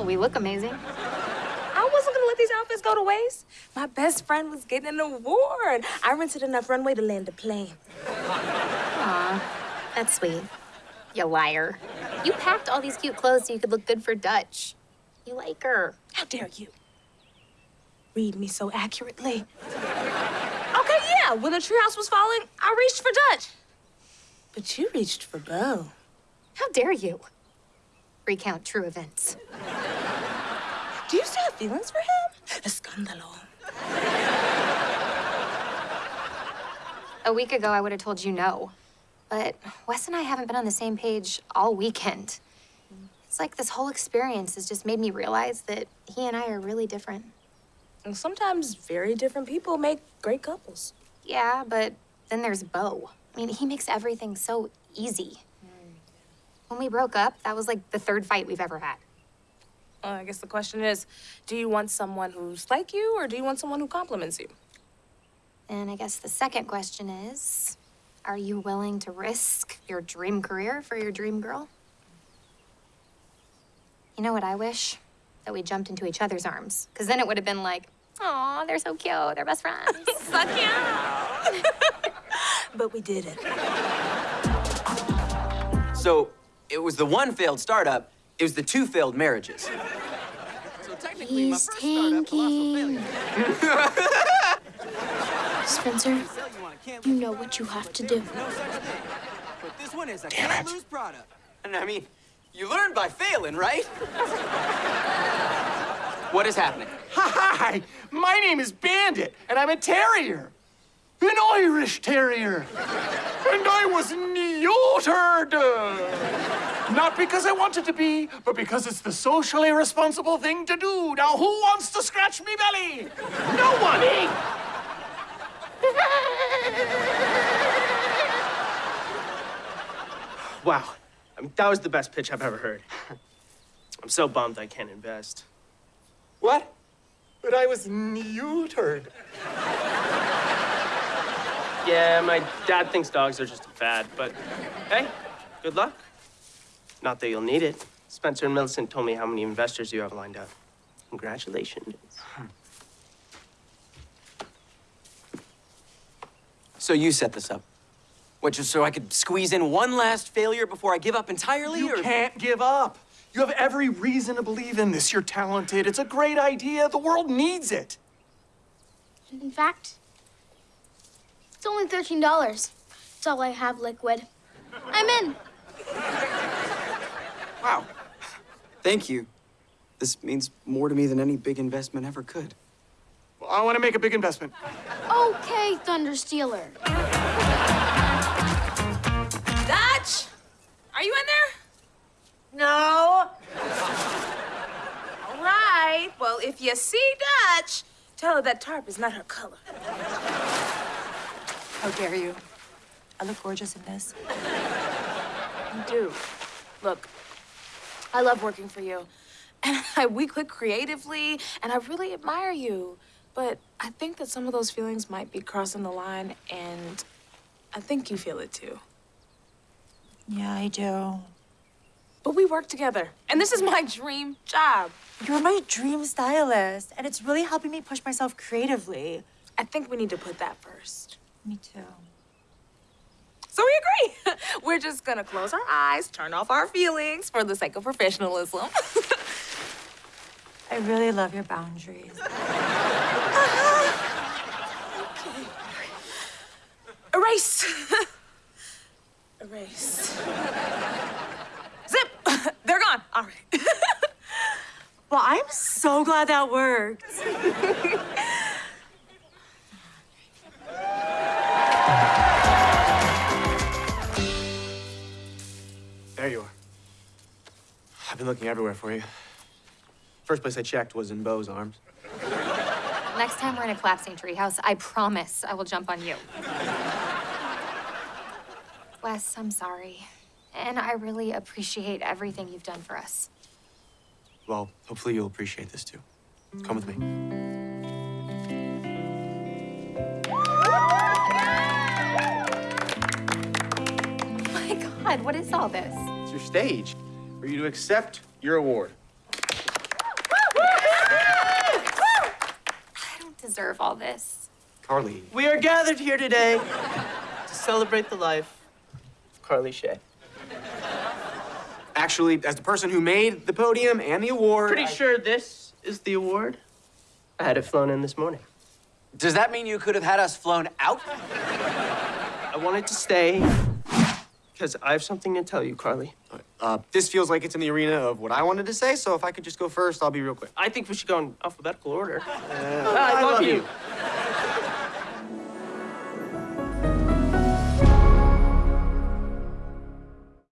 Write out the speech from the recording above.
Well, we look amazing. I wasn't gonna let these outfits go to waste. My best friend was getting an award. I rented enough runway to land a plane. Aw, that's sweet. You liar. You packed all these cute clothes so you could look good for Dutch. You like her. How dare you? Read me so accurately. Okay, yeah, when the treehouse was falling, I reached for Dutch. But you reached for Bo. How dare you? Recount true events. Do you still have feelings for him? Escándalo. A week ago, I would have told you no. But Wes and I haven't been on the same page all weekend. It's like this whole experience has just made me realize that he and I are really different. And sometimes very different people make great couples. Yeah, but then there's Bo. I mean, he makes everything so easy. Mm. When we broke up, that was like the third fight we've ever had. Well, I guess the question is, do you want someone who's like you, or do you want someone who compliments you? And I guess the second question is, are you willing to risk your dream career for your dream girl? You know what I wish? That we jumped into each other's arms. Because then it would have been like, oh, they're so cute. They're best friends. so cute. but we didn't. So it was the one failed startup, it was the two failed marriages. So technically, He's tanking. Spencer, you know what you have to do. But this one is a can't lose product. And I mean, you learn by failing, right? what is happening? Hi, my name is Bandit, and I'm a terrier. An Irish terrier. And I was neutered. Not because I wanted to be, but because it's the socially responsible thing to do. Now, who wants to scratch me belly? No one. Me. Wow. I mean, that was the best pitch I've ever heard. I'm so bummed I can't invest. What? But I was neutered. Yeah, my dad thinks dogs are just a fad, but hey, good luck. Not that you'll need it. Spencer and Millicent told me how many investors you have lined up. Congratulations. So you set this up? What, just so I could squeeze in one last failure before I give up entirely? You or... can't give up. You have every reason to believe in this. You're talented. It's a great idea. The world needs it. In fact, it's only $13. It's all I have liquid. I'm in. Wow. Thank you. This means more to me than any big investment ever could. Well, I want to make a big investment. Okay, Thunder Stealer. Dutch, are you in there? No. All right. Well, if you see Dutch, tell her that tarp is not her color. How dare you? I look gorgeous in this. You do. Look, I love working for you. And I, we click creatively, and I really admire you. But I think that some of those feelings might be crossing the line, and I think you feel it too. Yeah, I do. But we work together, and this is my dream job. You're my dream stylist, and it's really helping me push myself creatively. I think we need to put that first. Me too. So we agree. We're just gonna close our eyes, turn off our feelings for the sake of professionalism. I really love your boundaries. okay. Erase. Erase. Zip. They're gone. All right. well, I'm so glad that worked. There you are. I've been looking everywhere for you. First place I checked was in Bo's arms. Next time we're in a collapsing treehouse, I promise I will jump on you. Wes, I'm sorry. And I really appreciate everything you've done for us. Well, hopefully you'll appreciate this too. Come with me. Oh my God, what is all this? It's your stage for you to accept your award. I don't deserve all this. Carly. We are gathered here today to celebrate the life of Carly Shay. Actually, as the person who made the podium and the award... Pretty I... sure this is the award. I had it flown in this morning. Does that mean you could have had us flown out? I wanted to stay because I have something to tell you, Carly. Uh, this feels like it's in the arena of what I wanted to say, so if I could just go first, I'll be real quick. I think we should go in alphabetical order. Uh, I, love, you.